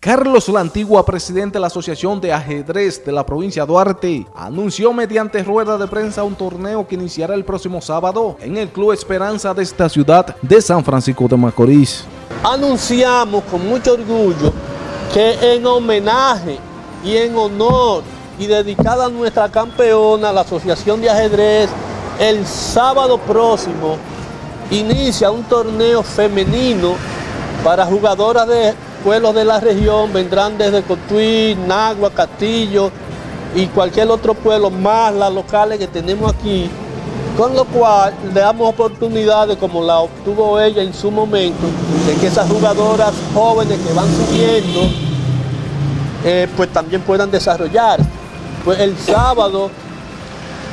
Carlos La Antigua, presidente de la Asociación de Ajedrez de la provincia de Duarte, anunció mediante rueda de prensa un torneo que iniciará el próximo sábado en el Club Esperanza de esta ciudad de San Francisco de Macorís. Anunciamos con mucho orgullo que en homenaje y en honor y dedicada a nuestra campeona, la Asociación de Ajedrez, el sábado próximo inicia un torneo femenino para jugadoras de pueblos de la región, vendrán desde Cotuí, Nagua, Castillo y cualquier otro pueblo más las locales que tenemos aquí, con lo cual le damos oportunidades como la obtuvo ella en su momento, de que esas jugadoras jóvenes que van subiendo, eh, pues también puedan desarrollar. Pues el sábado,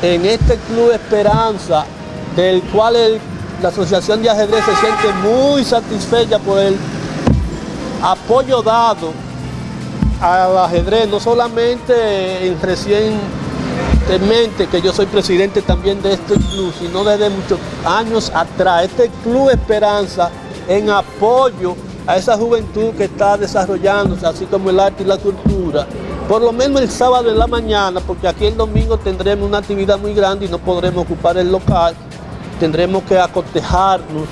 en este Club Esperanza, del cual la Asociación de Ajedrez se siente muy satisfecha por el apoyo dado al ajedrez, no solamente en recientemente, que yo soy presidente también de este club, sino desde muchos años atrás. Este Club Esperanza en apoyo a esa juventud que está desarrollándose, así como el arte y la cultura. Por lo menos el sábado en la mañana, porque aquí el domingo tendremos una actividad muy grande y no podremos ocupar el local. Tendremos que acotejarnos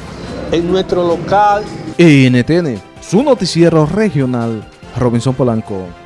en nuestro local. NTN, su noticiero regional, Robinson Polanco.